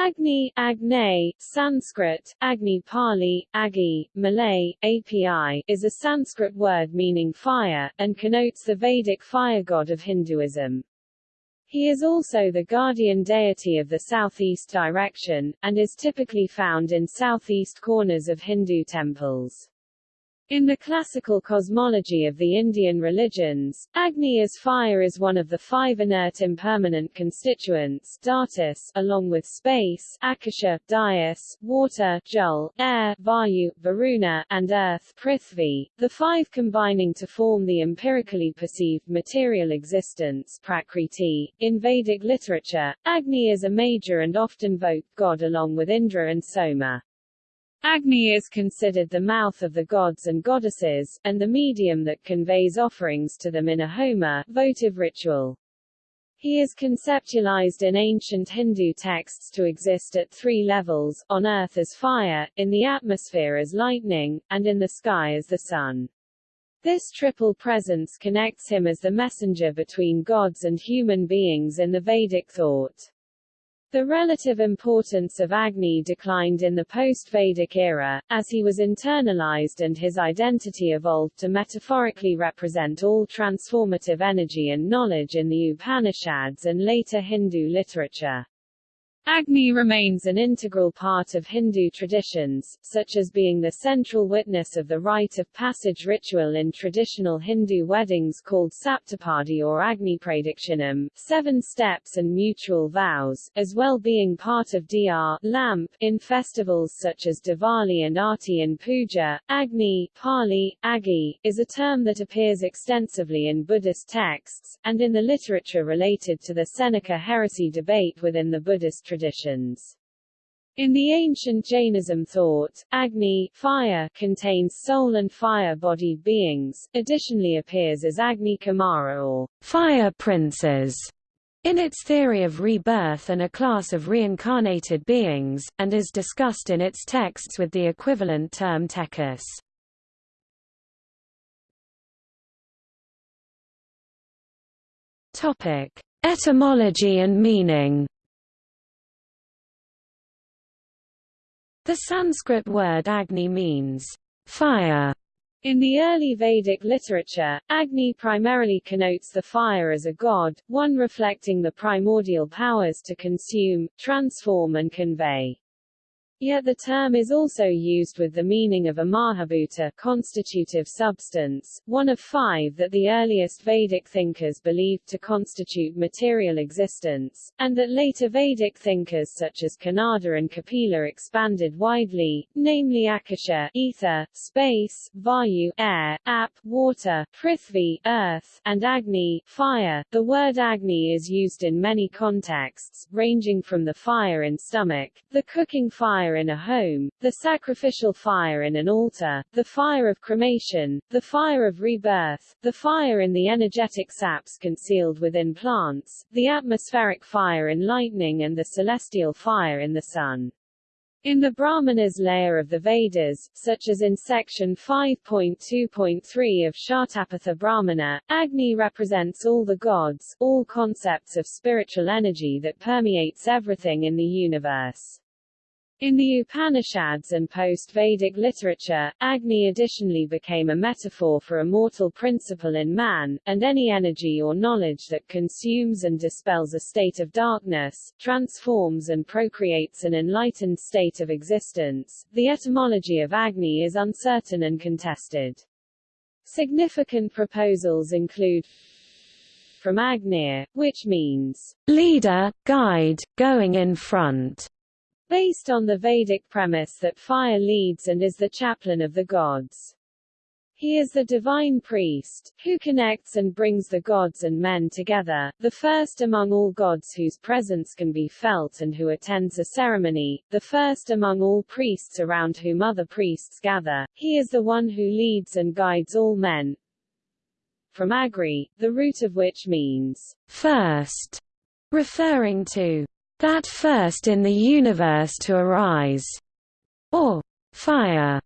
Agni, Agne, Sanskrit, Agni Pali, Agi, Malay, API, is a Sanskrit word meaning fire, and connotes the Vedic fire god of Hinduism. He is also the guardian deity of the southeast direction, and is typically found in southeast corners of Hindu temples. In the classical cosmology of the Indian religions, Agni as fire is one of the five inert impermanent constituents dhatus, along with space Akasha, Dayas, water Jal, air Vayu, Varuna, and earth Prithvi, the five combining to form the empirically perceived material existence Prakriti. In Vedic literature, Agni is a major and often vote god along with Indra and Soma. Agni is considered the mouth of the gods and goddesses, and the medium that conveys offerings to them in a homa votive ritual. He is conceptualized in ancient Hindu texts to exist at three levels, on earth as fire, in the atmosphere as lightning, and in the sky as the sun. This triple presence connects him as the messenger between gods and human beings in the Vedic thought. The relative importance of Agni declined in the post-Vedic era, as he was internalized and his identity evolved to metaphorically represent all transformative energy and knowledge in the Upanishads and later Hindu literature. Agni remains an integral part of Hindu traditions, such as being the central witness of the rite of passage ritual in traditional Hindu weddings called Saptapadi or Agni Pradakshinam, seven steps and mutual vows, as well being part of Diya lamp in festivals such as Diwali and Aarti and Puja. Agni, Pali, Agi, is a term that appears extensively in Buddhist texts, and in the literature related to the Senika heresy debate within the Buddhist tradition traditions. In the ancient Jainism thought, Agni fire contains soul and fire-bodied beings, additionally appears as Agni Kumara or fire princes in its theory of rebirth and a class of reincarnated beings, and is discussed in its texts with the equivalent term. Topic: Etymology and meaning. The Sanskrit word Agni means fire. In the early Vedic literature, Agni primarily connotes the fire as a god, one reflecting the primordial powers to consume, transform and convey. Yet the term is also used with the meaning of a mahabhuta constitutive substance, one of five that the earliest Vedic thinkers believed to constitute material existence, and that later Vedic thinkers such as Kanada and Kapila expanded widely, namely Akasha ether, space, Vayu air, Ap water, Prithvi earth, and Agni fire. The word Agni is used in many contexts, ranging from the fire in stomach, the cooking fire fire in a home, the sacrificial fire in an altar, the fire of cremation, the fire of rebirth, the fire in the energetic saps concealed within plants, the atmospheric fire in lightning and the celestial fire in the sun. In the Brahmanas layer of the Vedas, such as in section 5.2.3 of Shatapatha Brahmana, Agni represents all the gods, all concepts of spiritual energy that permeates everything in the universe. In the Upanishads and post-Vedic literature, Agni additionally became a metaphor for a mortal principle in man, and any energy or knowledge that consumes and dispels a state of darkness, transforms and procreates an enlightened state of existence. The etymology of Agni is uncertain and contested. Significant proposals include from Agnir, which means leader, guide, going in front, based on the Vedic premise that fire leads and is the chaplain of the gods. He is the divine priest, who connects and brings the gods and men together, the first among all gods whose presence can be felt and who attends a ceremony, the first among all priests around whom other priests gather, he is the one who leads and guides all men. From Agri, the root of which means, first, referring to that first in the universe to arise, or fire,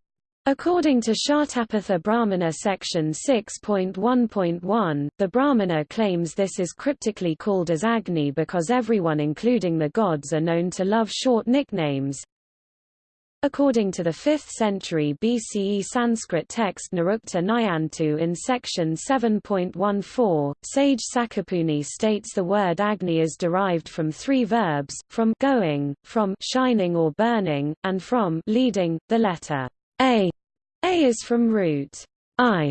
According to Shatapatha Brahmana section 6.1.1, the Brahmana claims this is cryptically called as Agni because everyone including the gods are known to love short nicknames. According to the 5th century BCE Sanskrit text Nirukta Nighantu in section 7.14, sage Sakapuni states the word Agni is derived from three verbs, from going, from shining or burning, and from leading, the letter a. A is from root I,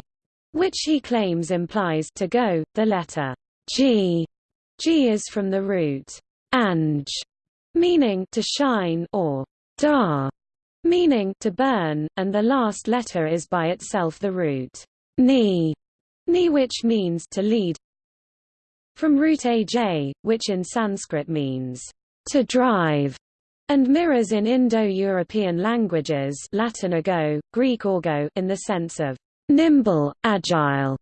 which he claims implies to go, the letter G. G is from the root Anj, meaning to shine or Da, meaning to burn, and the last letter is by itself the root Ni, Ni which means to lead. From root aj, which in Sanskrit means to drive, and mirrors in Indo-European languages Latin ago, Greek orgo in the sense of nimble, agile.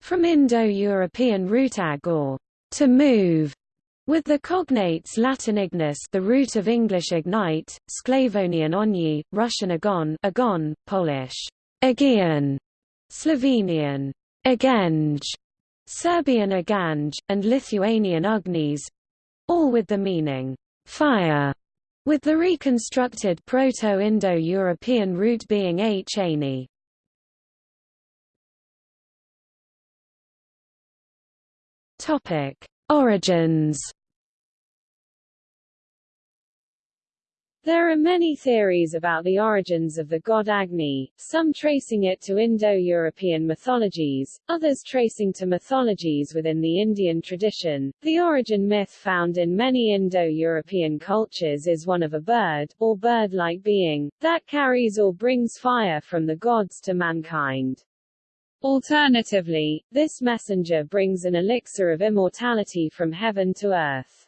From Indo-European root ag or to move, with the cognates Latin ignis the root of English ignite, Sclavonian onyi, Russian agon, agon Polish agian, Slovenian agenge, Serbian aganj, and Lithuanian ugnis, all with the meaning fire, with the reconstructed Proto-Indo-European root being h -ani. Origins There are many theories about the origins of the god Agni, some tracing it to Indo-European mythologies, others tracing to mythologies within the Indian tradition. The origin myth found in many Indo-European cultures is one of a bird, or bird-like being, that carries or brings fire from the gods to mankind. Alternatively, this messenger brings an elixir of immortality from heaven to earth.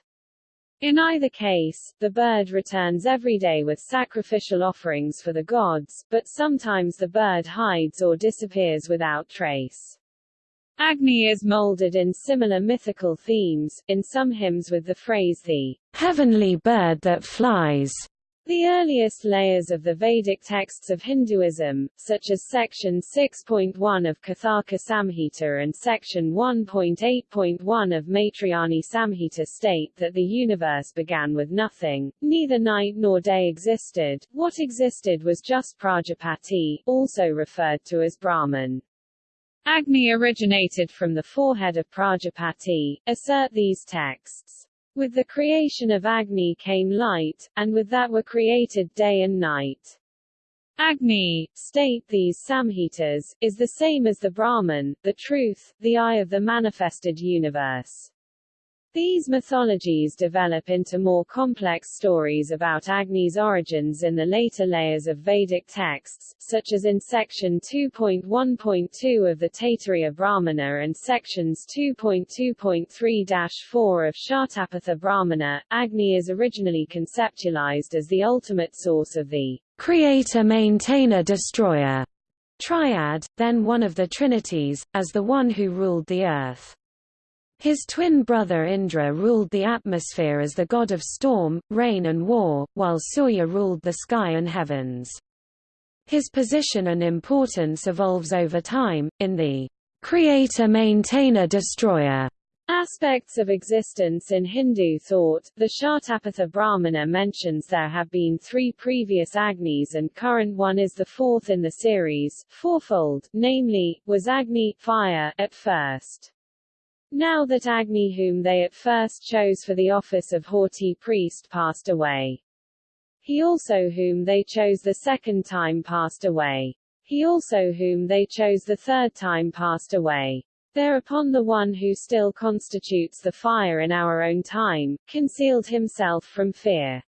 In either case, the bird returns every day with sacrificial offerings for the gods, but sometimes the bird hides or disappears without trace. Agni is molded in similar mythical themes, in some hymns with the phrase the heavenly bird that flies, the earliest layers of the Vedic texts of Hinduism, such as section 6.1 of Kathaka Samhita and section 1.8.1 of Maitrayani Samhita state that the universe began with nothing, neither night nor day existed, what existed was just Prajapati, also referred to as Brahman. Agni originated from the forehead of Prajapati, assert these texts. With the creation of Agni came light, and with that were created day and night. Agni, state these Samhitas, is the same as the Brahman, the truth, the eye of the manifested universe. These mythologies develop into more complex stories about Agni's origins in the later layers of Vedic texts, such as in section 2.1.2 of the Taittiriya Brahmana and sections 2.2.3-4 of Shatapatha Brahmana. Agni is originally conceptualized as the ultimate source of the creator maintainer destroyer triad, then one of the trinities, as the one who ruled the earth. His twin brother Indra ruled the atmosphere as the god of storm, rain and war, while Surya ruled the sky and heavens. His position and importance evolves over time, in the creator-maintainer-destroyer aspects of existence in Hindu thought. The Shatapatha Brahmana mentions there have been three previous Agnis and current one is the fourth in the series, fourfold, namely, was Agni fire at first. Now that Agni whom they at first chose for the office of Hotri priest passed away. He also whom they chose the second time passed away. He also whom they chose the third time passed away. Thereupon the one who still constitutes the fire in our own time, concealed himself from fear.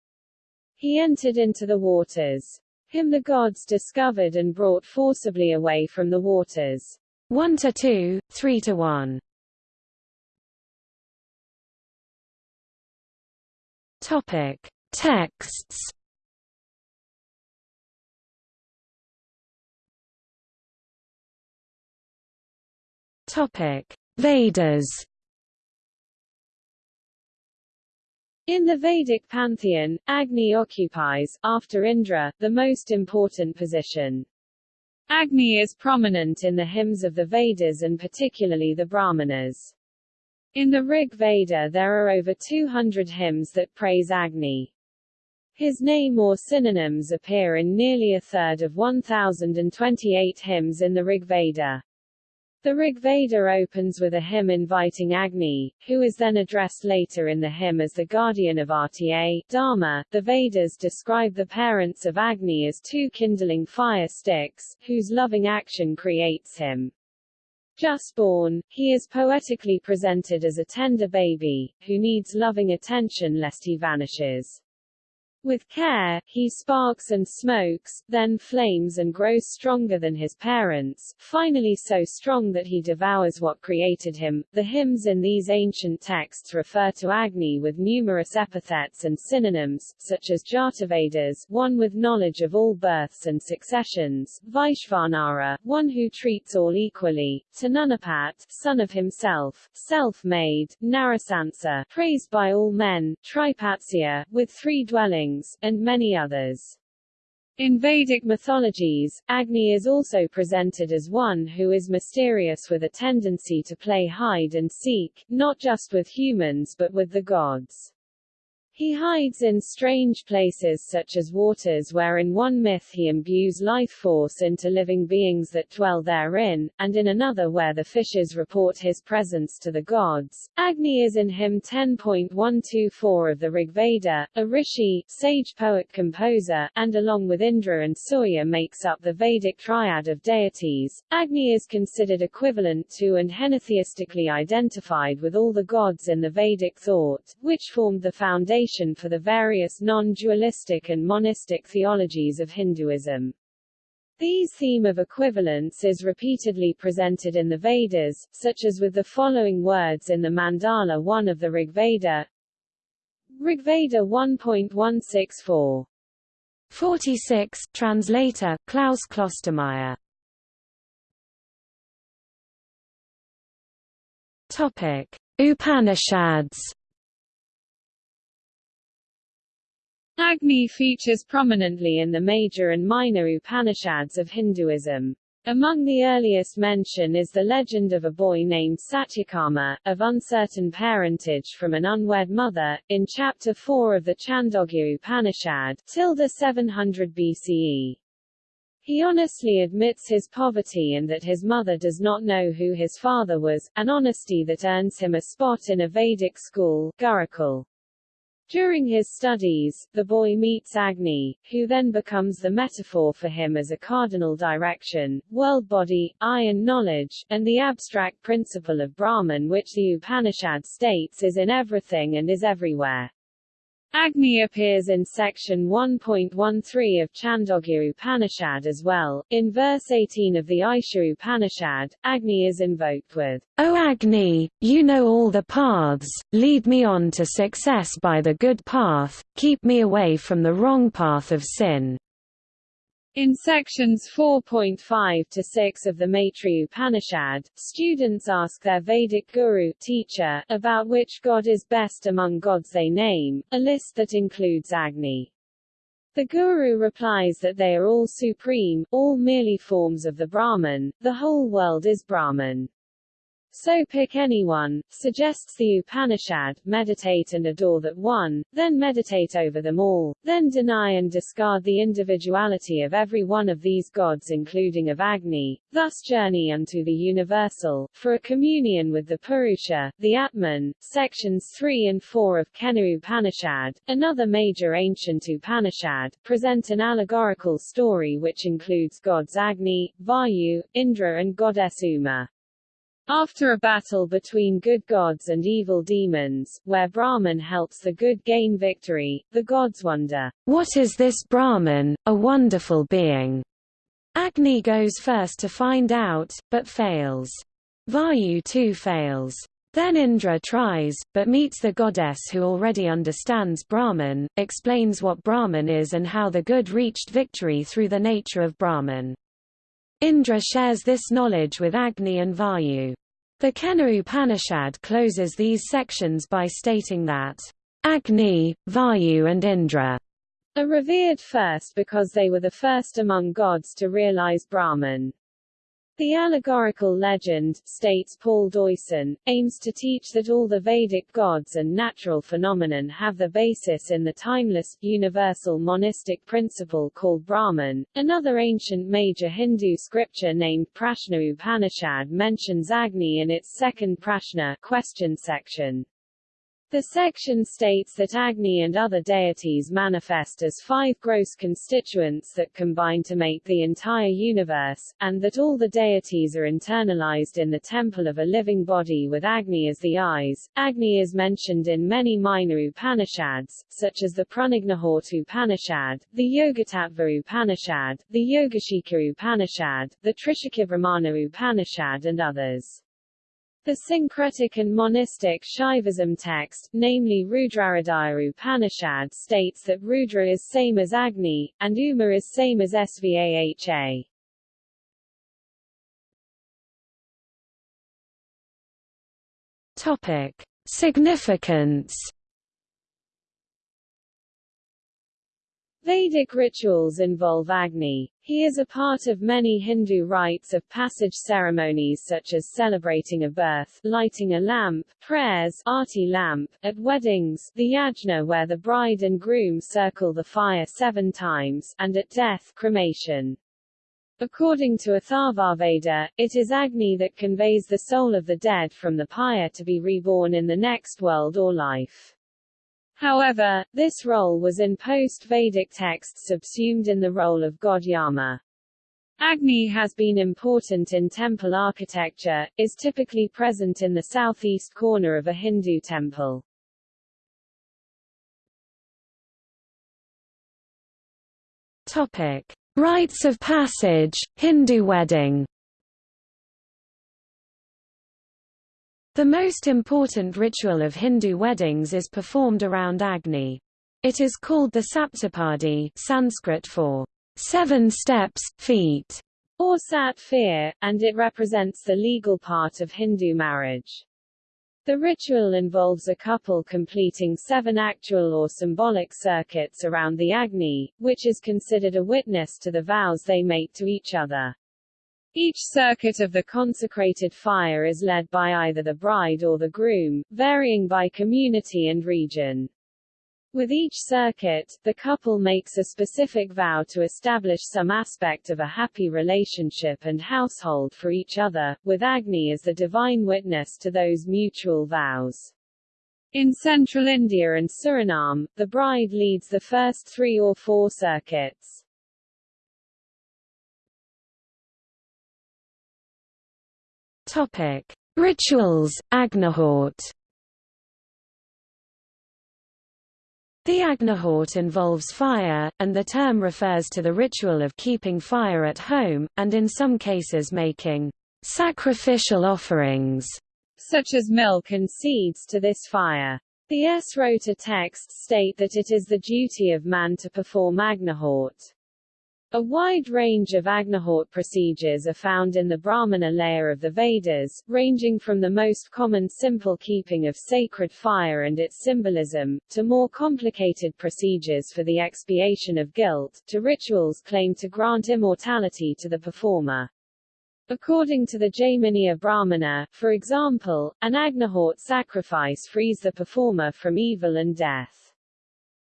He entered into the waters. Him the gods discovered and brought forcibly away from the waters. 1 to 2, 3 to 1. Topic: Texts. Topic: Vedas. In the Vedic pantheon, Agni occupies, after Indra, the most important position. Agni is prominent in the hymns of the Vedas and particularly the Brahmanas. In the Rig Veda there are over 200 hymns that praise Agni. His name or synonyms appear in nearly a third of 1028 hymns in the Rig Veda. The Rig Veda opens with a hymn inviting Agni, who is then addressed later in the hymn as the guardian of Rta, Dharma. The Vedas describe the parents of Agni as two kindling fire sticks, whose loving action creates him. Just born, he is poetically presented as a tender baby, who needs loving attention lest he vanishes. With care, he sparks and smokes, then flames and grows stronger than his parents, finally so strong that he devours what created him. The hymns in these ancient texts refer to Agni with numerous epithets and synonyms, such as Jatavedas, one with knowledge of all births and successions, Vaishvanara, one who treats all equally, Tanunapat, son of himself, self-made, Narasansa, praised by all men, Tripatsya, with three dwellings, and many others. In Vedic mythologies, Agni is also presented as one who is mysterious with a tendency to play hide and seek, not just with humans but with the gods. He hides in strange places such as waters where in one myth he imbues life force into living beings that dwell therein, and in another where the fishes report his presence to the gods. Agni is in hymn 10.124 of the Rigveda, a rishi, sage poet-composer, and along with Indra and Surya makes up the Vedic triad of deities. Agni is considered equivalent to and henotheistically identified with all the gods in the Vedic thought, which formed the foundation foundation for the various non-dualistic and monistic theologies of Hinduism. These theme of equivalence is repeatedly presented in the Vedas, such as with the following words in the Mandala 1 of the Rigveda. Rigveda 1.164. 46, translator, Klaus Klostermaier. Topic. Upanishads Agni features prominently in the major and minor Upanishads of Hinduism. Among the earliest mention is the legend of a boy named Satyakama, of uncertain parentage from an unwed mother, in Chapter 4 of the Chandogya Upanishad, tilde 700 BCE. He honestly admits his poverty and that his mother does not know who his father was, an honesty that earns him a spot in a Vedic school, Gurukul. During his studies, the boy meets Agni, who then becomes the metaphor for him as a cardinal direction, world body, eye and knowledge, and the abstract principle of Brahman which the Upanishad states is in everything and is everywhere. Agni appears in section 1.13 of Chandogya Upanishad as well. In verse 18 of the Isha Upanishad, Agni is invoked with, O Agni, you know all the paths, lead me on to success by the good path, keep me away from the wrong path of sin. In sections 4.5 to 6 of the Maitri Upanishad, students ask their Vedic guru teacher about which god is best among gods they name, a list that includes Agni. The guru replies that they are all supreme, all merely forms of the Brahman, the whole world is Brahman. So pick anyone, suggests the Upanishad, meditate and adore that one, then meditate over them all, then deny and discard the individuality of every one of these gods including of Agni, thus journey unto the universal, for a communion with the Purusha, the Atman. Sections 3 and 4 of Kena Upanishad, another major ancient Upanishad, present an allegorical story which includes gods Agni, Vayu, Indra and goddess Uma. After a battle between good gods and evil demons, where Brahman helps the good gain victory, the gods wonder, What is this Brahman, a wonderful being? Agni goes first to find out, but fails. Vayu too fails. Then Indra tries, but meets the goddess who already understands Brahman, explains what Brahman is and how the good reached victory through the nature of Brahman. Indra shares this knowledge with Agni and Vayu. The Kena Upanishad closes these sections by stating that Agni, Vayu and Indra are revered first because they were the first among gods to realize Brahman. The allegorical legend, states Paul Deussen, aims to teach that all the Vedic gods and natural phenomenon have their basis in the timeless, universal monistic principle called Brahman. Another ancient major Hindu scripture named Prashna Upanishad mentions Agni in its second Prashna question section. The section states that Agni and other deities manifest as five gross constituents that combine to make the entire universe, and that all the deities are internalized in the temple of a living body with Agni as the eyes. Agni is mentioned in many minor Upanishads, such as the Prajnaghota Upanishad, the Yogatattva Upanishad, the Yogashika Upanishad, the Trishika Brahmana Upanishad and others. The syncretic and monistic Shaivism text, namely Rudrahridaya Upanishad states that Rudra is same as Agni, and Uma is same as Svaha. Topic. Significance Vedic rituals involve Agni, he is a part of many Hindu rites of passage ceremonies such as celebrating a birth, lighting a lamp, prayers arti lamp, at weddings, the yajna where the bride and groom circle the fire seven times, and at death, cremation. According to Atharvaveda, it is Agni that conveys the soul of the dead from the pyre to be reborn in the next world or life. However, this role was in post-Vedic texts subsumed in the role of god Yama. Agni has been important in temple architecture, is typically present in the southeast corner of a Hindu temple. Topic. Rites of passage, Hindu wedding The most important ritual of Hindu weddings is performed around Agni. It is called the Saptapadi Sanskrit for seven steps, feet, or Satphir, and it represents the legal part of Hindu marriage. The ritual involves a couple completing seven actual or symbolic circuits around the Agni, which is considered a witness to the vows they make to each other. Each circuit of the consecrated fire is led by either the bride or the groom, varying by community and region. With each circuit, the couple makes a specific vow to establish some aspect of a happy relationship and household for each other, with Agni as the divine witness to those mutual vows. In central India and Suriname, the bride leads the first three or four circuits. Topic: Rituals, Agnihotra. The Agnihotra involves fire, and the term refers to the ritual of keeping fire at home, and in some cases making sacrificial offerings, such as milk and seeds to this fire. The Srauta texts state that it is the duty of man to perform Agnihotra. A wide range of Agnihotra procedures are found in the Brahmana layer of the Vedas, ranging from the most common simple keeping of sacred fire and its symbolism, to more complicated procedures for the expiation of guilt, to rituals claimed to grant immortality to the performer. According to the Jaiminiya Brahmana, for example, an Agnihotra sacrifice frees the performer from evil and death.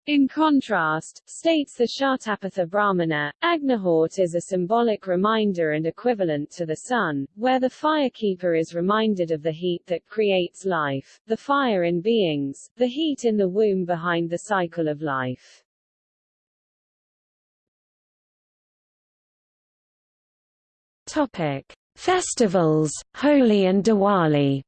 In contrast, states the Shatapatha Brahmana, Agnihotra is a symbolic reminder and equivalent to the sun, where the firekeeper is reminded of the heat that creates life, the fire in beings, the heat in the womb behind the cycle of life. Topic. Festivals, Holi and Diwali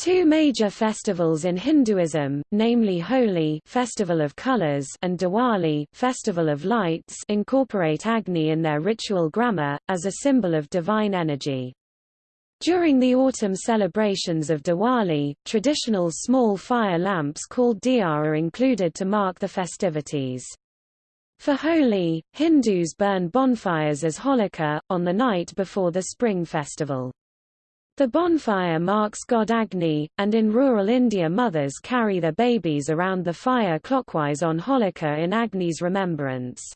Two major festivals in Hinduism, namely Holi Festival of Colors and Diwali Festival of Lights incorporate Agni in their ritual grammar, as a symbol of divine energy. During the autumn celebrations of Diwali, traditional small fire lamps called diya are included to mark the festivities. For Holi, Hindus burn bonfires as Holika, on the night before the spring festival. The bonfire marks god Agni, and in rural India mothers carry their babies around the fire clockwise on Holika in Agni's remembrance.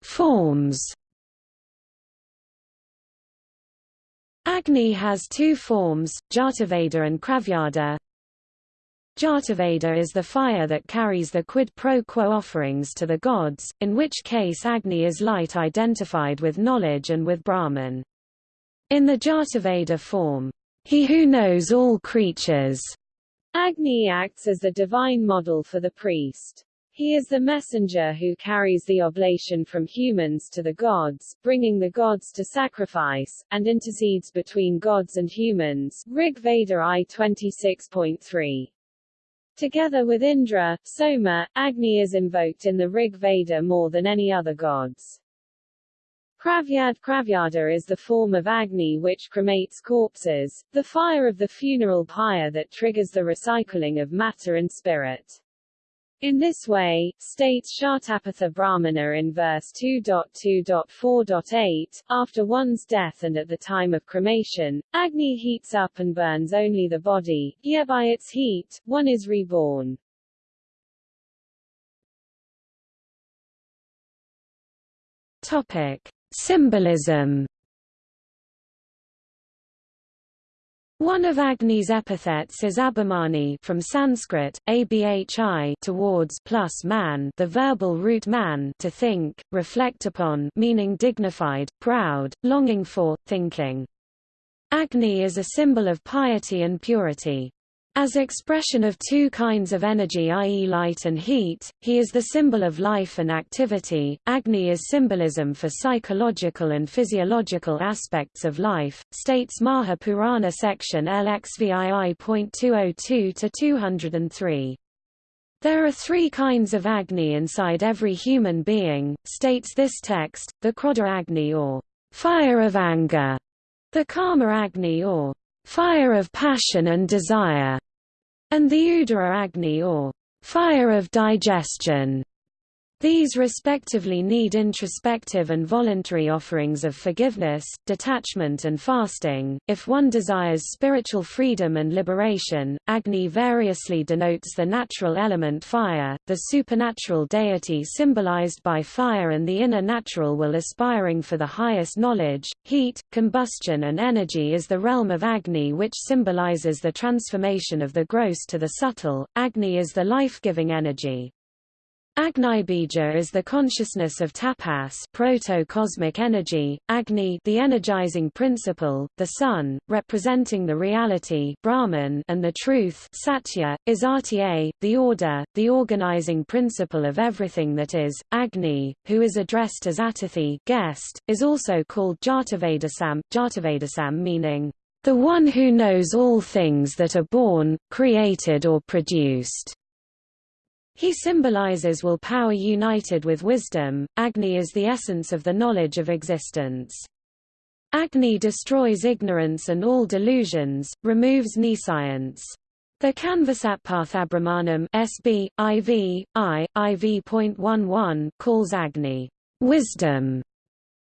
Forms Agni has two forms, Jataveda and Kravyada. Jataveda is the fire that carries the quid pro quo offerings to the gods, in which case Agni is light identified with knowledge and with Brahman. In the Jataveda form, he who knows all creatures, Agni acts as the divine model for the priest. He is the messenger who carries the oblation from humans to the gods, bringing the gods to sacrifice, and intercedes between gods and humans Rig Veda I 26.3. Together with Indra, Soma, Agni is invoked in the Rig Veda more than any other gods. Kravyad Kravyada is the form of Agni which cremates corpses, the fire of the funeral pyre that triggers the recycling of matter and spirit. In this way, states Shatapatha Brahmana in verse 2.2.4.8, after one's death and at the time of cremation, Agni heats up and burns only the body, yet by its heat, one is reborn. Topic. Symbolism One of Agni's epithets is Abhimani from Sanskrit, abhi towards plus man the verbal root man to think, reflect upon meaning dignified, proud, longing for, thinking. Agni is a symbol of piety and purity. As expression of two kinds of energy i.e. light and heat, he is the symbol of life and activity. Agni is symbolism for psychological and physiological aspects of life, states Maha Purana section LXVII.202-203. There are three kinds of Agni inside every human being, states this text, the Krodha Agni or fire of anger, the Kama Agni or fire of passion and desire, and the Udara Agni or fire of digestion. These respectively need introspective and voluntary offerings of forgiveness, detachment and fasting. If one desires spiritual freedom and liberation, Agni variously denotes the natural element fire, the supernatural deity symbolized by fire and the inner natural will aspiring for the highest knowledge. Heat, combustion and energy is the realm of Agni which symbolizes the transformation of the gross to the subtle. Agni is the life-giving energy. Agnibija is the consciousness of tapas proto-cosmic energy, Agni the energizing principle, the sun, representing the reality Brahman and the truth Satya, is Rta, the order, the organizing principle of everything that is. Agni, who is addressed as Atithi guest, is also called Jatavedasam, Jatavedasam meaning, the one who knows all things that are born, created or produced. He symbolizes will power united with wisdom. Agni is the essence of the knowledge of existence. Agni destroys ignorance and all delusions, removes nescience. The Kanvasatpathabrahmanam SB, IV, I, IV.11 calls Agni wisdom.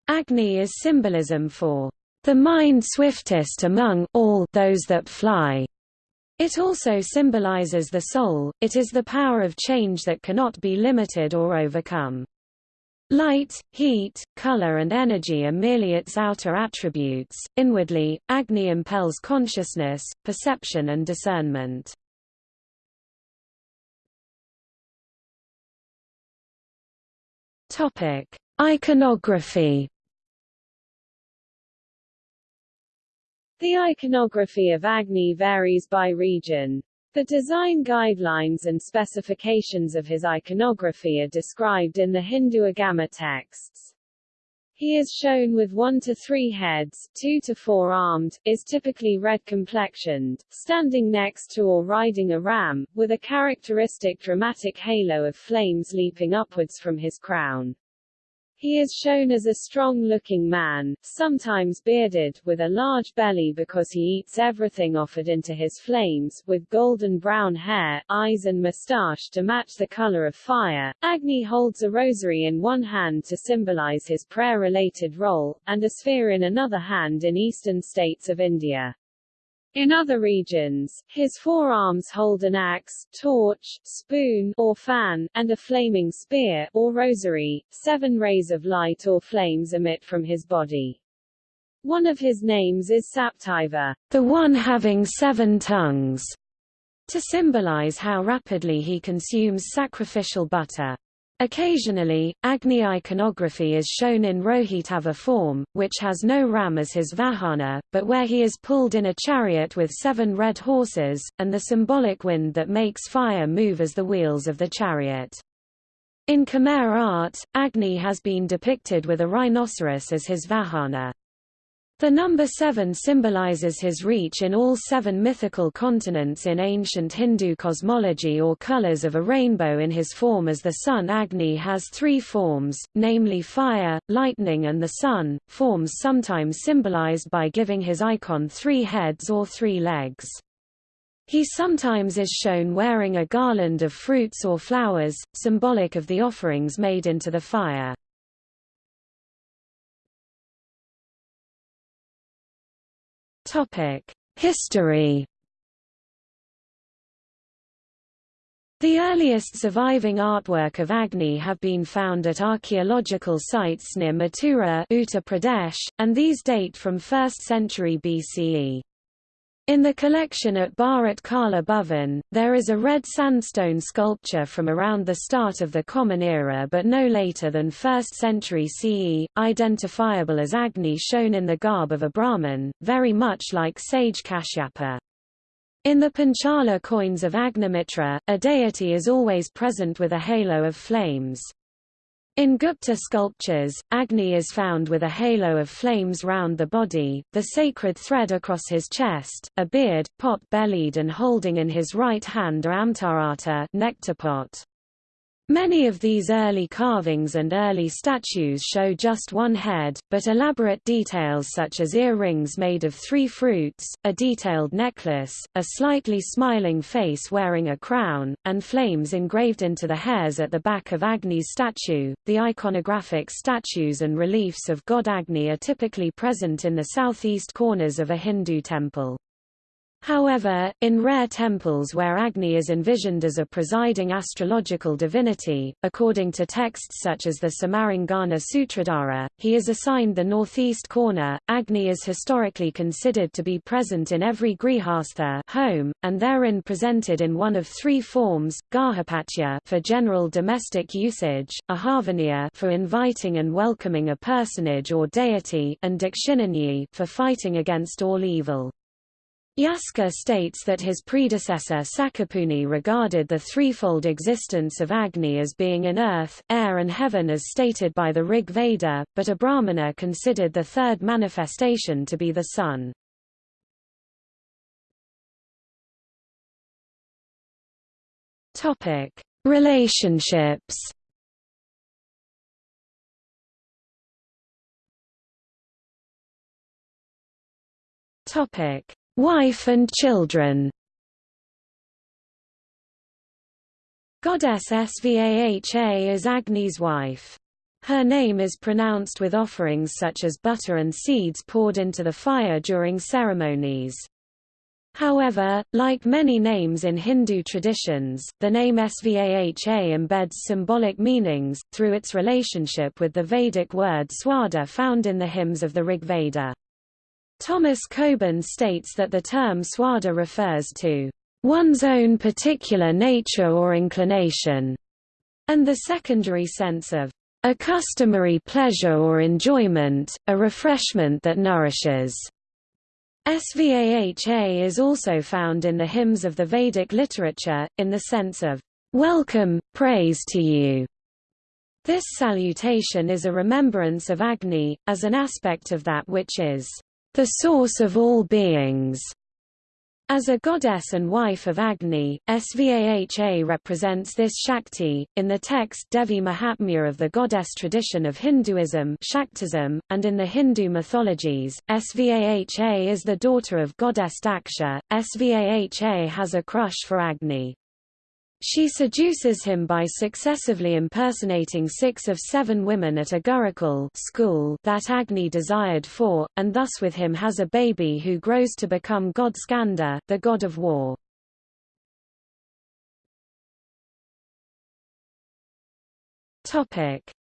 Agni is symbolism for the mind swiftest among all those that fly. It also symbolizes the soul, it is the power of change that cannot be limited or overcome. Light, heat, color and energy are merely its outer attributes. Inwardly, Agni impels consciousness, perception and discernment. Topic: Iconography The iconography of Agni varies by region. The design guidelines and specifications of his iconography are described in the Hindu Agama texts. He is shown with one to three heads, two to four armed, is typically red complexioned, standing next to or riding a ram, with a characteristic dramatic halo of flames leaping upwards from his crown. He is shown as a strong-looking man, sometimes bearded, with a large belly because he eats everything offered into his flames, with golden brown hair, eyes and moustache to match the color of fire. Agni holds a rosary in one hand to symbolize his prayer-related role, and a sphere in another hand in eastern states of India. In other regions, his forearms hold an axe, torch, spoon or fan, and a flaming spear or rosary. Seven rays of light or flames emit from his body. One of his names is Saptiva, the one having seven tongues, to symbolize how rapidly he consumes sacrificial butter. Occasionally, Agni iconography is shown in Rohitava form, which has no ram as his Vahana, but where he is pulled in a chariot with seven red horses, and the symbolic wind that makes fire move as the wheels of the chariot. In Khmer art, Agni has been depicted with a rhinoceros as his Vahana. The number seven symbolizes his reach in all seven mythical continents in ancient Hindu cosmology or colors of a rainbow in his form as the sun Agni has three forms, namely fire, lightning and the sun, forms sometimes symbolized by giving his icon three heads or three legs. He sometimes is shown wearing a garland of fruits or flowers, symbolic of the offerings made into the fire. History The earliest surviving artwork of Agni have been found at archaeological sites near Mathura Uttar Pradesh, and these date from 1st century BCE. In the collection at Bharat Kala Bhavan, there is a red sandstone sculpture from around the start of the Common Era but no later than 1st century CE, identifiable as Agni shown in the garb of a Brahmin, very much like sage Kashyapa. In the Panchala coins of Agnimitra, a deity is always present with a halo of flames. In Gupta sculptures, Agni is found with a halo of flames round the body, the sacred thread across his chest, a beard, pot-bellied and holding in his right hand a amtarata nectar pot. Many of these early carvings and early statues show just one head, but elaborate details such as earrings made of three fruits, a detailed necklace, a slightly smiling face wearing a crown, and flames engraved into the hairs at the back of Agni's statue. The iconographic statues and reliefs of god Agni are typically present in the southeast corners of a Hindu temple. However, in rare temples where Agni is envisioned as a presiding astrological divinity, according to texts such as the Samarangana Sutradhara, he is assigned the northeast corner. Agni is historically considered to be present in every grihastha home, and therein presented in one of three forms: garhapatya for general domestic usage, ahavaniya for inviting and welcoming a personage or deity, and dakshinagni for fighting against all evil. Yaska states that his predecessor Sakapuni regarded the threefold existence of Agni as being in earth, air and heaven as stated by the Rig Veda, but a Brahmana considered the third manifestation to be the sun. Relationships Topic Wife and children Goddess Svaha is Agni's wife. Her name is pronounced with offerings such as butter and seeds poured into the fire during ceremonies. However, like many names in Hindu traditions, the name Svaha embeds symbolic meanings, through its relationship with the Vedic word svadha found in the hymns of the Rigveda. Thomas Coburn states that the term svadha refers to one's own particular nature or inclination, and the secondary sense of a customary pleasure or enjoyment, a refreshment that nourishes. Svaha is also found in the hymns of the Vedic literature, in the sense of welcome, praise to you. This salutation is a remembrance of Agni, as an aspect of that which is the source of all beings. As a goddess and wife of Agni, Svaha represents this Shakti, in the text Devi Mahatmya of the goddess tradition of Hinduism Shaktism, and in the Hindu mythologies, Svaha is the daughter of goddess Daksha. Svaha has a crush for Agni. She seduces him by successively impersonating six of seven women at a Gurukul school that Agni desired for, and thus with him has a baby who grows to become god Skanda, the god of war.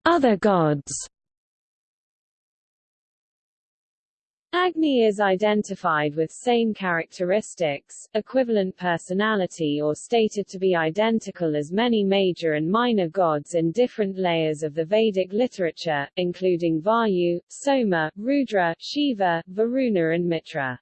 Other gods Agni is identified with same characteristics, equivalent personality or stated to be identical as many major and minor gods in different layers of the Vedic literature, including Vayu, Soma, Rudra, Shiva, Varuna and Mitra.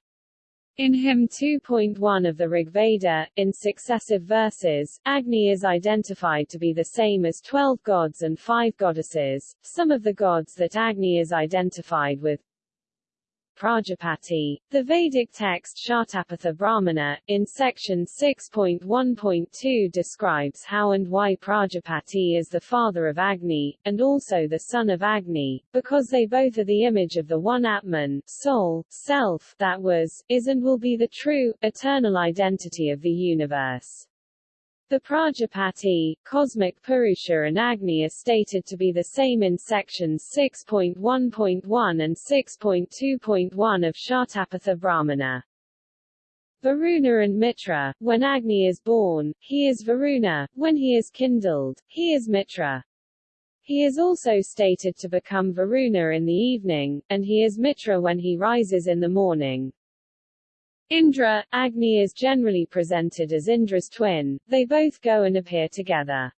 In hymn 2.1 of the Rigveda, in successive verses, Agni is identified to be the same as twelve gods and five goddesses. Some of the gods that Agni is identified with, Prajapati. The Vedic text Shatapatha Brahmana, in section 6.1.2 describes how and why Prajapati is the father of Agni, and also the son of Agni, because they both are the image of the one Atman, soul, self, that was, is and will be the true, eternal identity of the universe. The Prajapati, cosmic Purusha and Agni are stated to be the same in sections 6.1.1 and 6.2.1 of Shatapatha Brahmana. Varuna and Mitra, when Agni is born, he is Varuna, when he is kindled, he is Mitra. He is also stated to become Varuna in the evening, and he is Mitra when he rises in the morning. Indra, Agni is generally presented as Indra's twin, they both go and appear together.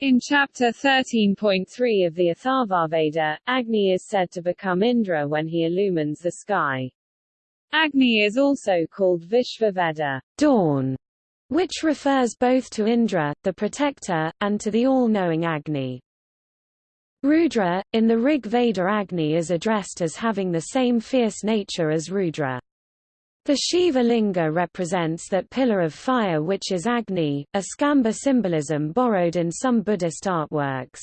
In chapter 13.3 of the Atharvaveda, Agni is said to become Indra when he illumines the sky. Agni is also called Vishvaveda, dawn, which refers both to Indra, the protector, and to the all-knowing Agni. Rudra, in the Rig Veda Agni is addressed as having the same fierce nature as Rudra. The Shiva Linga represents that pillar of fire which is Agni, a Skambha symbolism borrowed in some Buddhist artworks.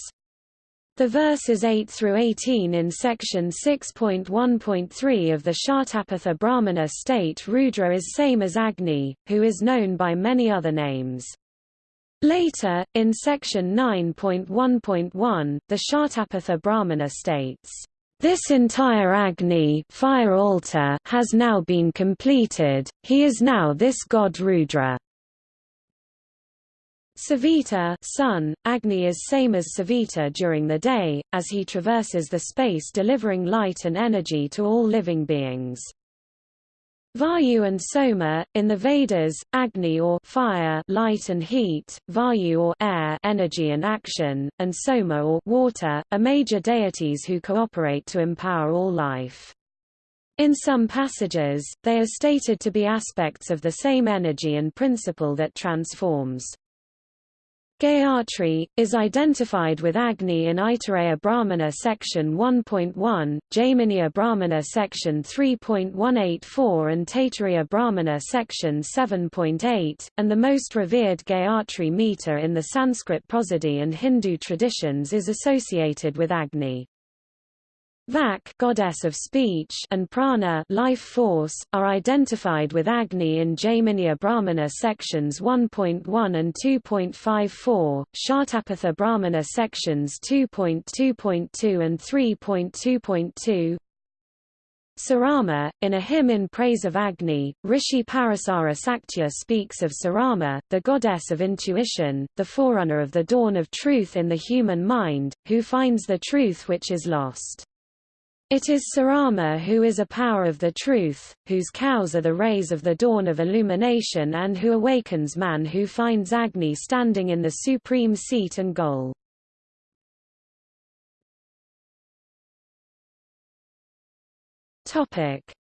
The verses 8 through 18 in section 6.1.3 of the Shatapatha Brahmana state Rudra is same as Agni, who is known by many other names. Later, in section 9.1.1, the Shatapatha Brahmana states, this entire Agni fire altar has now been completed, he is now this god Rudra. Savita sun, Agni is same as Savita during the day, as he traverses the space delivering light and energy to all living beings. Vayu and Soma, in the Vedas, Agni or fire light and heat, Vayu or air energy and action, and Soma or water, are major deities who cooperate to empower all life. In some passages, they are stated to be aspects of the same energy and principle that transforms. Gayatri, is identified with Agni in Aitareya Brahmana section 1.1, Jaiminiya Brahmana section 3.184 and Taittiriya Brahmana section 7.8, and the most revered Gayatri meter in the Sanskrit prosody and Hindu traditions is associated with Agni. Vak goddess of speech and prana life force, are identified with Agni in Jaiminiya Brahmana sections 1.1 and 2.54, Shatapatha Brahmana sections 2.2.2 and 3.2.2. Sarama, in a hymn in praise of Agni, Rishi Parasara Saktya speaks of Sarama, the goddess of intuition, the forerunner of the dawn of truth in the human mind, who finds the truth which is lost. It is Sarama who is a power of the truth, whose cows are the rays of the dawn of illumination and who awakens man who finds Agni standing in the supreme seat and goal.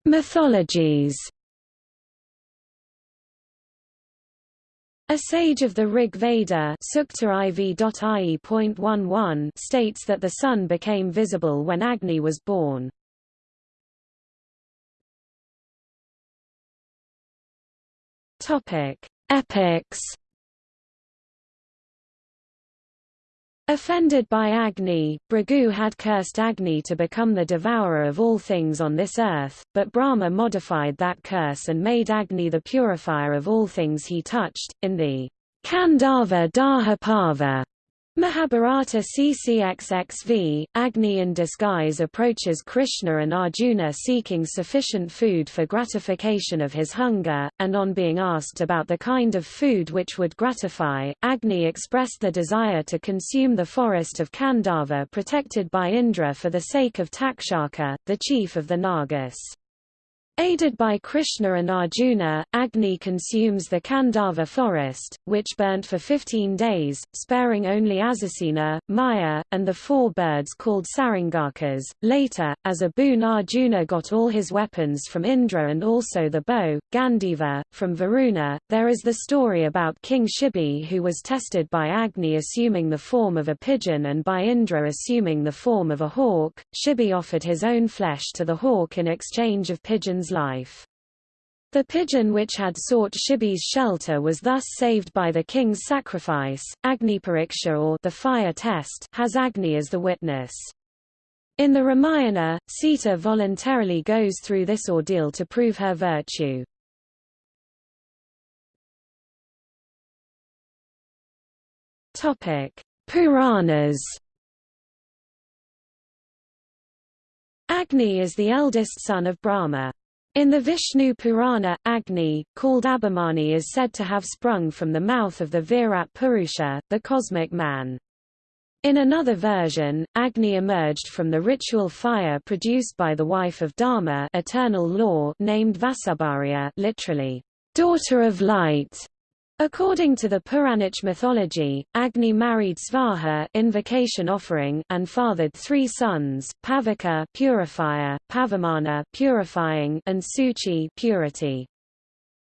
Mythologies A sage of the Rig Veda states that the sun became visible when Agni was born. Topic: Epics. Offended by Agni, Bhrigu had cursed Agni to become the devourer of all things on this earth, but Brahma modified that curse and made Agni the purifier of all things he touched. In the Khandava Daha Parva Mahabharata CCXXV, Agni in disguise approaches Krishna and Arjuna seeking sufficient food for gratification of his hunger, and on being asked about the kind of food which would gratify, Agni expressed the desire to consume the forest of Khandava protected by Indra for the sake of Takshaka, the chief of the Nagas. Aided by Krishna and Arjuna, Agni consumes the Khandava forest, which burnt for 15 days, sparing only Ashvasena, Maya, and the four birds called Sarangakas. Later, as a boon Arjuna got all his weapons from Indra and also the bow, Gandiva, from Varuna. There is the story about King Shibi who was tested by Agni assuming the form of a pigeon and by Indra assuming the form of a hawk. Shibi offered his own flesh to the hawk in exchange of pigeons life. The pigeon which had sought Shibi's shelter was thus saved by the king's sacrifice. Agni Pariksha or the fire test has Agni as the witness. In the Ramayana, Sita voluntarily goes through this ordeal to prove her virtue. Topic: Puranas. Agni is the eldest son of Brahma. In the Vishnu Purana, Agni, called Abhimani is said to have sprung from the mouth of the Virat Purusha, the cosmic man. In another version, Agni emerged from the ritual fire produced by the wife of Dharma eternal law named Vasubharya literally, daughter of light, According to the Puranic mythology, Agni married Svaha invocation offering and fathered three sons, Pavaka purifier, Pavamana purifying, and Suchi purity.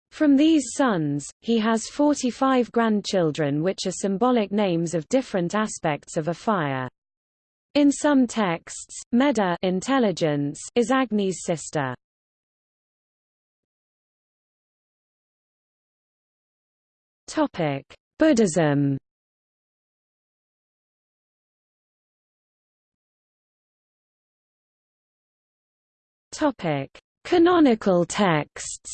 From these sons, he has 45 grandchildren which are symbolic names of different aspects of a fire. In some texts, Meda intelligence is Agni's sister. Topic: Buddhism. Topic: Canonical texts.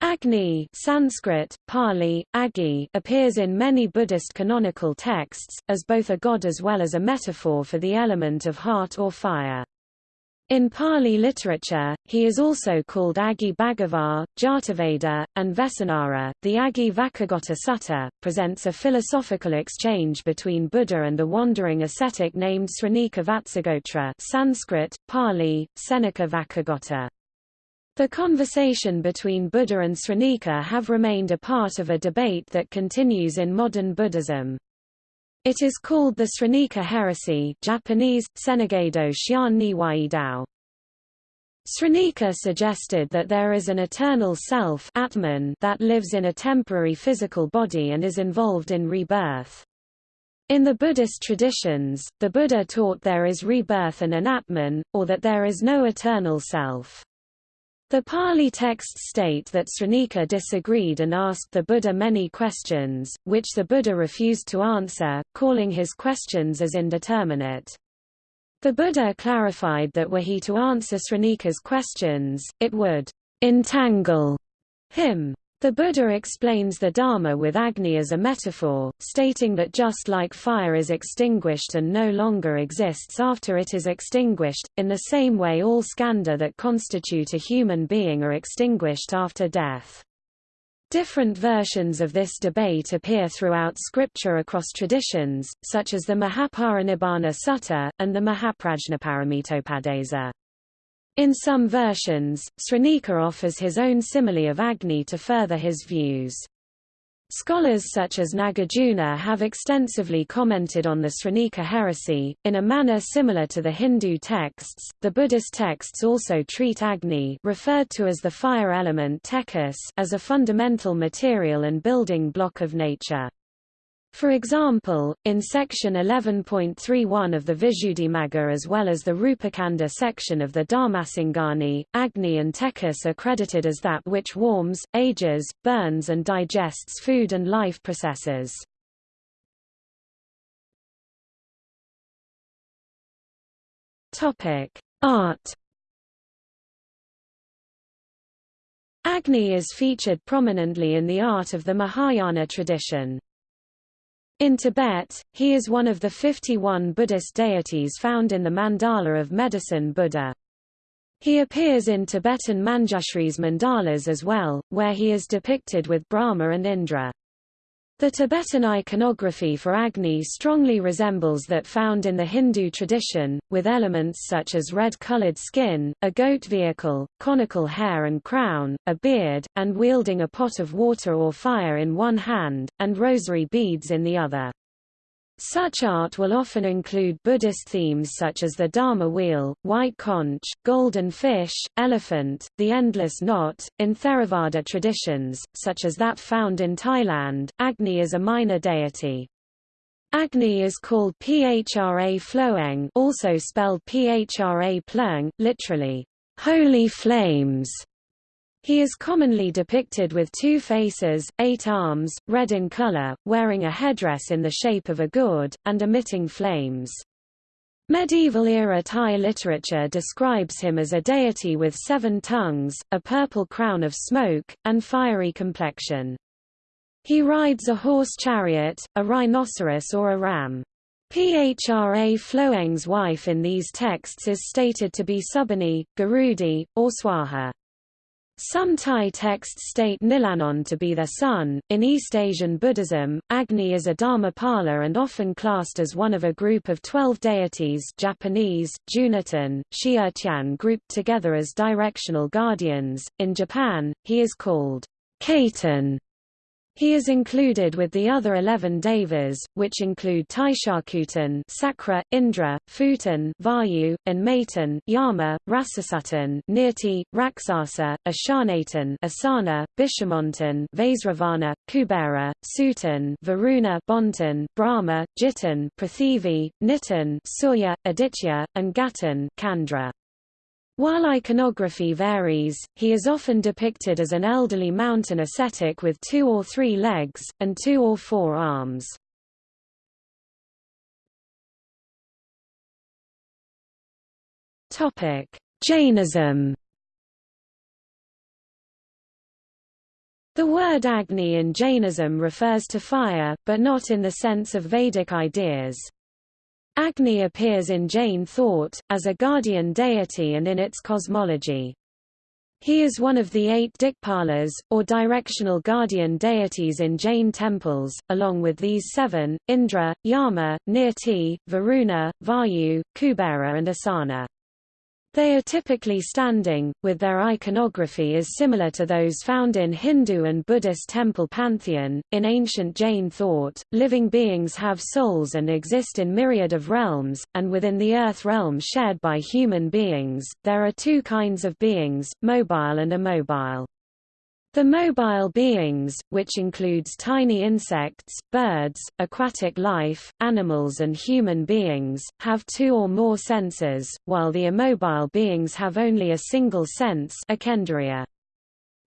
Agni Sanskrit, Pali, Agi appears in many Buddhist canonical texts, as both a god as well as a metaphor for the element of heart or fire. In Pali literature, he is also called Agi Bhagavar, Jataveda, and Vesanara. The Agi Vacchagotta Sutta presents a philosophical exchange between Buddha and the wandering ascetic named Sranika Vatsagotra Sanskrit, Pali, Senika Vacchagotta. The conversation between Buddha and Sranika have remained a part of a debate that continues in modern Buddhism. It is called the Sranika heresy Japanese, Senegado Shian suggested that there is an eternal self Atman that lives in a temporary physical body and is involved in rebirth. In the Buddhist traditions, the Buddha taught there is rebirth and an Atman, or that there is no eternal self. The Pali texts state that Sranika disagreed and asked the Buddha many questions, which the Buddha refused to answer, calling his questions as indeterminate. The Buddha clarified that were he to answer Sranika's questions, it would entangle him. The Buddha explains the Dharma with Agni as a metaphor, stating that just like fire is extinguished and no longer exists after it is extinguished, in the same way all skandha that constitute a human being are extinguished after death. Different versions of this debate appear throughout scripture across traditions, such as the Mahaparinibbana Sutta, and the Mahaprajnaparamitopadesa. In some versions, Sranika offers his own simile of Agni to further his views. Scholars such as Nagarjuna have extensively commented on the Sranika heresy, in a manner similar to the Hindu texts. The Buddhist texts also treat Agni, referred to as the fire element tekas, as a fundamental material and building block of nature. For example, in section 11.31 of the Visuddhimagga as well as the Rupakanda section of the Dhammasangani, Agni and Tekas are credited as that which warms, ages, burns and digests food and life processes. Art Agni is featured prominently in the art of the Mahayana tradition. In Tibet, he is one of the 51 Buddhist deities found in the mandala of Medicine Buddha. He appears in Tibetan Manjushri's mandalas as well, where he is depicted with Brahma and Indra. The Tibetan iconography for Agni strongly resembles that found in the Hindu tradition, with elements such as red-colored skin, a goat vehicle, conical hair and crown, a beard, and wielding a pot of water or fire in one hand, and rosary beads in the other. Such art will often include Buddhist themes such as the Dharma wheel, white conch, golden fish, elephant, the endless knot. In Theravada traditions, such as that found in Thailand, Agni is a minor deity. Agni is called Phra Phloeng also spelled Phra Pleng, literally, holy flames, he is commonly depicted with two faces, eight arms, red in color, wearing a headdress in the shape of a gourd, and emitting flames. Medieval-era Thai literature describes him as a deity with seven tongues, a purple crown of smoke, and fiery complexion. He rides a horse chariot, a rhinoceros or a ram. Phra Phloeng's wife in these texts is stated to be Subani, Garudi, or Swaha. Some Thai texts state Nilanon to be their son. In East Asian Buddhism, Agni is a dharmapala and often classed as one of a group of twelve deities Japanese, Junitan, Shiurtian grouped together as directional guardians. In Japan, he is called Katen he is included with the other eleven devas, which include Taishakutan Sakra, Indra, Futan Vayu, and Matan Yama, Rasasutan Nirti, Raksasa, Ashanatan Asana, Bishamontan Vaisravana, Kubera, Sutan Varuna Bontan, Brahma, Jitan Prathivi, Nitan Surya, Aditya, and Gatan Candra. While iconography varies, he is often depicted as an elderly mountain ascetic with two or three legs, and two or four arms. Jainism The word Agni in Jainism refers to fire, but not in the sense of Vedic ideas. Agni appears in Jain thought, as a guardian deity and in its cosmology. He is one of the eight Dikpalas, or directional guardian deities in Jain temples, along with these seven, Indra, Yama, Nirti, Varuna, Vayu, Kubera and Asana. They are typically standing, with their iconography is similar to those found in Hindu and Buddhist temple pantheon. In ancient Jain thought, living beings have souls and exist in myriad of realms, and within the earth realm shared by human beings, there are two kinds of beings, mobile and immobile. The mobile beings, which includes tiny insects, birds, aquatic life, animals and human beings, have two or more senses, while the immobile beings have only a single sense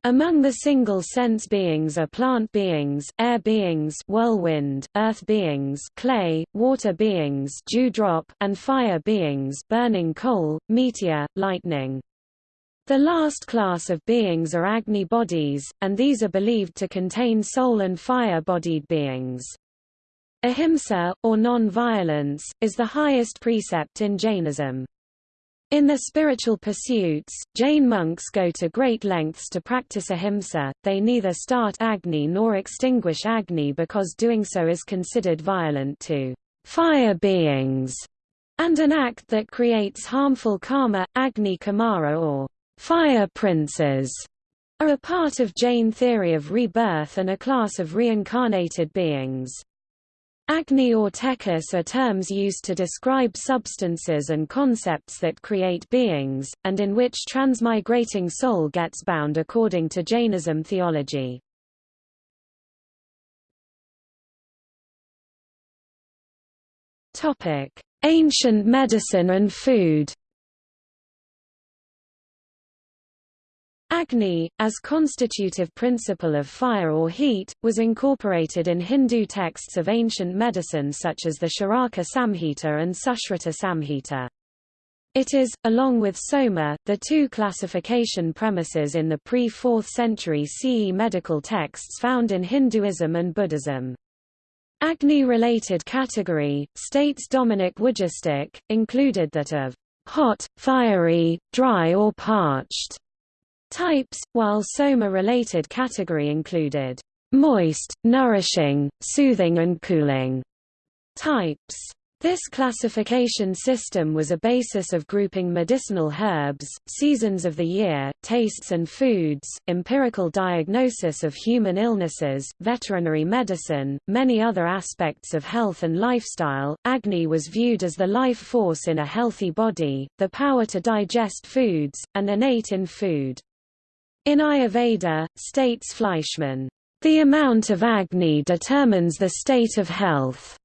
Among the single-sense beings are plant beings, air beings whirlwind, earth beings clay, water beings dewdrop, and fire beings burning coal, meteor, lightning. The last class of beings are Agni bodies, and these are believed to contain soul and fire-bodied beings. Ahimsa, or non-violence, is the highest precept in Jainism. In their spiritual pursuits, Jain monks go to great lengths to practice ahimsa, they neither start Agni nor extinguish Agni because doing so is considered violent to fire beings, and an act that creates harmful karma, Agni Kumara or Fire princes are a part of Jain theory of rebirth and a class of reincarnated beings. Agni or tekas are terms used to describe substances and concepts that create beings, and in which transmigrating soul gets bound according to Jainism theology. Ancient medicine and food. Agni, as constitutive principle of fire or heat, was incorporated in Hindu texts of ancient medicine such as the Charaka Samhita and Sushruta Samhita. It is, along with Soma, the two classification premises in the pre-4th century CE medical texts found in Hinduism and Buddhism. Agni-related category, states Dominik Wujastyk, included that of hot, fiery, dry or parched types, while Soma-related category included moist, nourishing, soothing and cooling types. This classification system was a basis of grouping medicinal herbs, seasons of the year, tastes and foods, empirical diagnosis of human illnesses, veterinary medicine, many other aspects of health and lifestyle. Agni was viewed as the life force in a healthy body, the power to digest foods, and innate in food. In Ayurveda, states Fleischmann, the amount of Agni determines the state of health.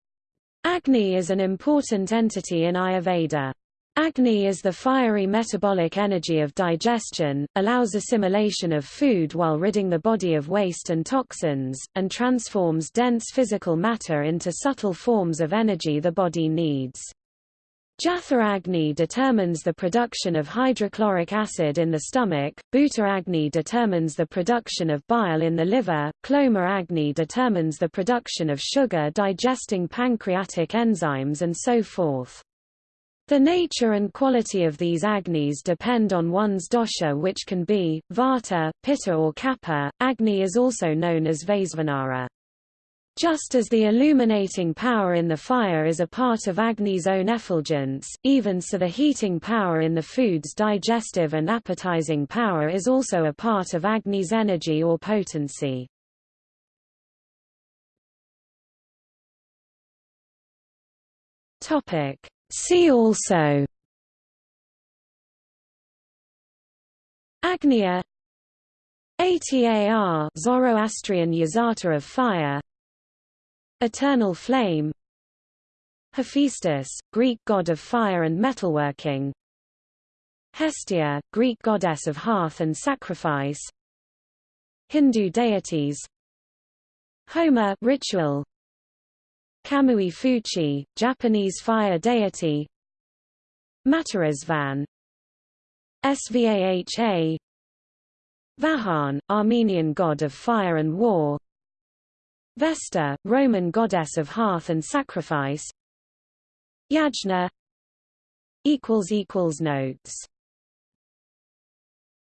Agni is an important entity in Ayurveda. Agni is the fiery metabolic energy of digestion, allows assimilation of food while ridding the body of waste and toxins, and transforms dense physical matter into subtle forms of energy the body needs. Jatha Agni determines the production of hydrochloric acid in the stomach, Bhuta Agni determines the production of bile in the liver, Kloma Agni determines the production of sugar digesting pancreatic enzymes and so forth. The nature and quality of these Agnis depend on one's dosha which can be, Vata, Pitta or Kapha. Agni is also known as Vaisvanara. Just as the illuminating power in the fire is a part of Agni's own effulgence, even so the heating power in the food's digestive and appetizing power is also a part of Agni's energy or potency. See also Agnia Atar Zoroastrian Yazata of fire Eternal flame. Hephaestus, Greek god of fire and metalworking. Hestia, Greek goddess of hearth and sacrifice. Hindu deities. Homa ritual. Kamui Fuchi, Japanese fire deity. Matarisvan. Svaha Vahagn, Armenian god of fire and war Vesta, Roman goddess of hearth and sacrifice. Yajna. Equals equals Notes